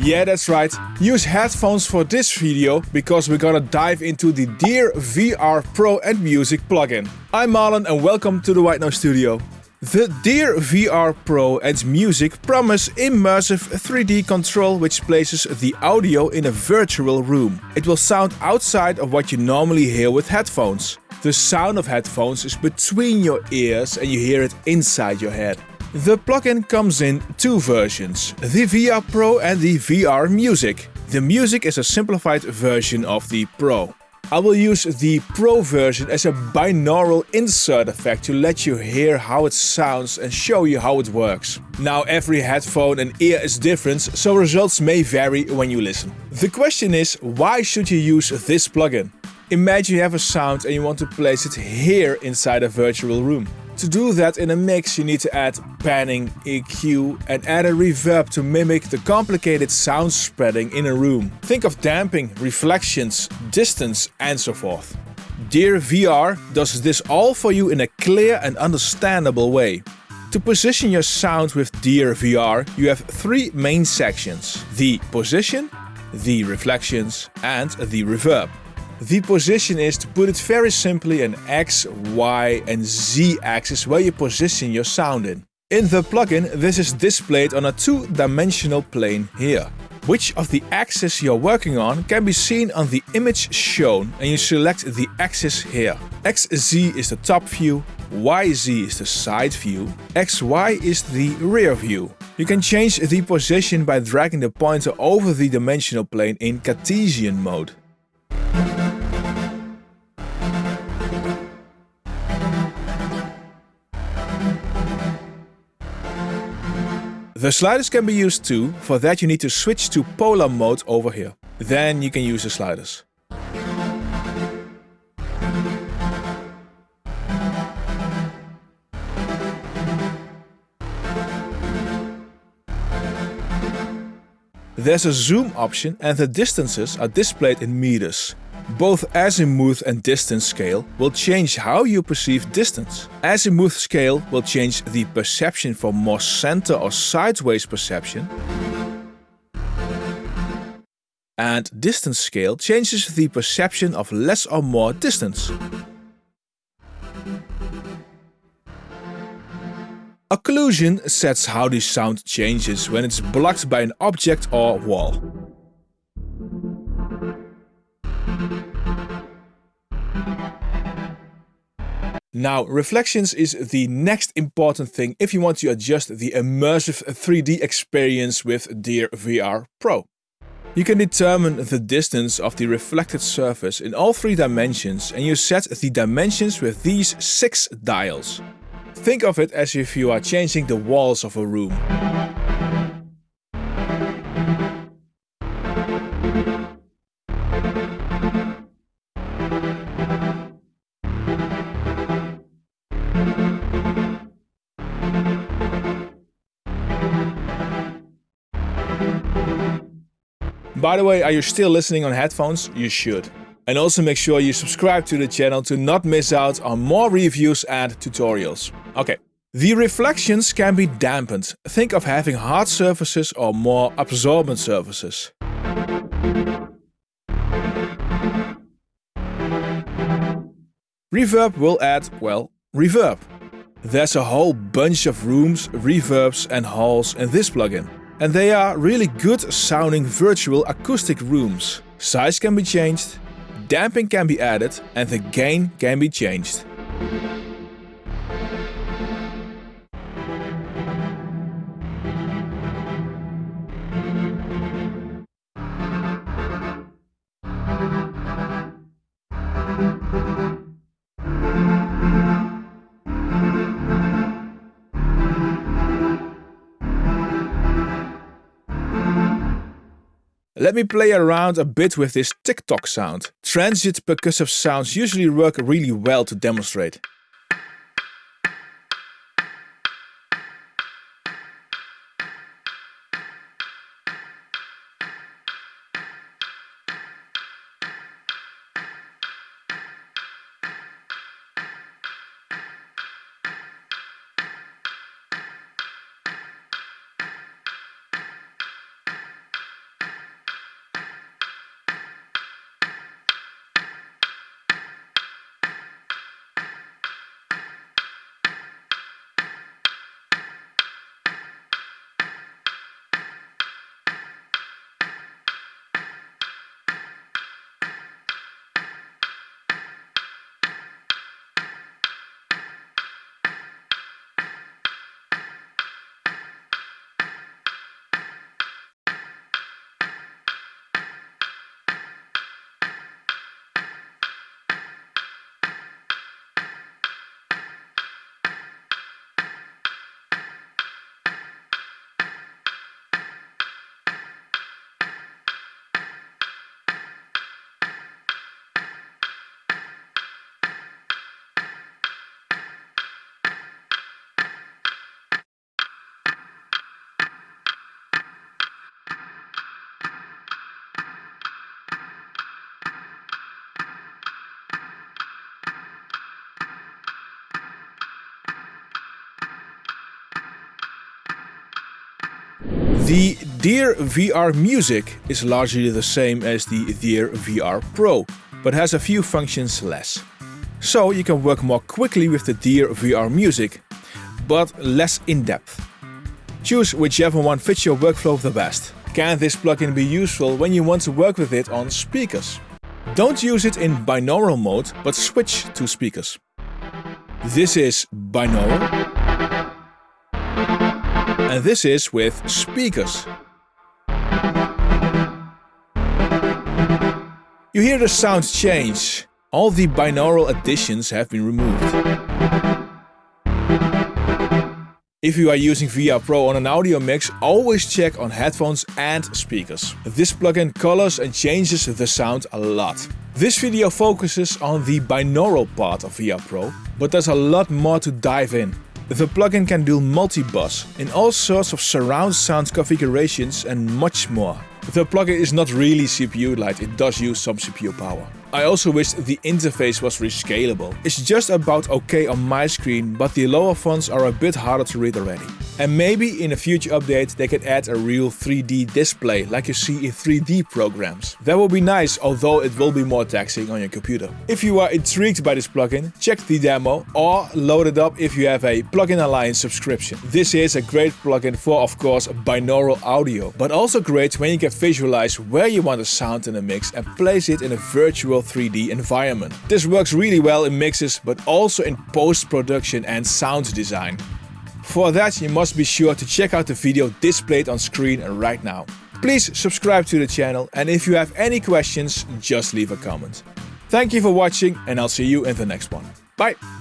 Yeah, that's right. Use headphones for this video because we're gonna dive into the Dear VR Pro and Music plugin. I'm Marlon and welcome to the White Noise Studio. The Dear VR Pro and Music promise immersive 3D control which places the audio in a virtual room. It will sound outside of what you normally hear with headphones. The sound of headphones is between your ears and you hear it inside your head. The plugin comes in two versions, the VR Pro and the VR Music. The Music is a simplified version of the Pro. I will use the Pro version as a binaural insert effect to let you hear how it sounds and show you how it works. Now every headphone and ear is different, so results may vary when you listen. The question is, why should you use this plugin? Imagine you have a sound and you want to place it here inside a virtual room. To do that in a mix you need to add panning, EQ and add a reverb to mimic the complicated sound spreading in a room. Think of damping, reflections, distance and so forth. Dear VR does this all for you in a clear and understandable way. To position your sound with Dear VR you have three main sections. The position, the reflections and the reverb. The position is, to put it very simply, an X, Y and Z axis where you position your sound in. In the plugin this is displayed on a two-dimensional plane here. Which of the axes you're working on can be seen on the image shown and you select the axis here. XZ is the top view, YZ is the side view, XY is the rear view. You can change the position by dragging the pointer over the dimensional plane in Cartesian mode. The sliders can be used too, for that you need to switch to polar mode over here. Then you can use the sliders. There's a zoom option and the distances are displayed in meters. Both azimuth and distance scale will change how you perceive distance. Azimuth scale will change the perception for more center or sideways perception. And distance scale changes the perception of less or more distance. Occlusion sets how the sound changes when it's blocked by an object or wall. Now, reflections is the next important thing if you want to adjust the immersive 3D experience with Dear VR Pro. You can determine the distance of the reflected surface in all three dimensions and you set the dimensions with these six dials. Think of it as if you are changing the walls of a room. By the way, are you still listening on headphones? You should. And also make sure you subscribe to the channel to not miss out on more reviews and tutorials. Okay. The reflections can be dampened. Think of having hard surfaces or more absorbent surfaces. Reverb will add, well, reverb. There's a whole bunch of rooms, reverbs and halls in this plugin. And they are really good sounding virtual acoustic rooms. Size can be changed, damping can be added and the gain can be changed. Let me play around a bit with this tick-tock sound. Transient percussive sounds usually work really well to demonstrate. The Dear VR Music is largely the same as the Dear VR Pro, but has a few functions less. So you can work more quickly with the Dear VR Music, but less in-depth. Choose whichever one fits your workflow the best. Can this plugin be useful when you want to work with it on speakers? Don't use it in binaural mode, but switch to speakers. This is binaural. And this is with speakers. You hear the sound change. All the binaural additions have been removed. If you are using VR Pro on an audio mix, always check on headphones and speakers. This plugin colors and changes the sound a lot. This video focuses on the binaural part of VR Pro, but there's a lot more to dive in. The plugin can do multi-bus in all sorts of surround sound configurations and much more. The plugin is not really CPU light, it does use some CPU power. I also wish the interface was rescalable. It's just about okay on my screen, but the lower fonts are a bit harder to read already. And maybe in a future update they could add a real 3D display like you see in 3D programs. That would be nice, although it will be more taxing on your computer. If you are intrigued by this plugin, check the demo or load it up if you have a Plugin Alliance subscription. This is a great plugin for of course binaural audio, but also great when you can visualize where you want the sound in a mix and place it in a virtual 3D environment. This works really well in mixes but also in post-production and sound design. For that you must be sure to check out the video displayed on screen right now. Please subscribe to the channel and if you have any questions just leave a comment. Thank you for watching and I'll see you in the next one. Bye!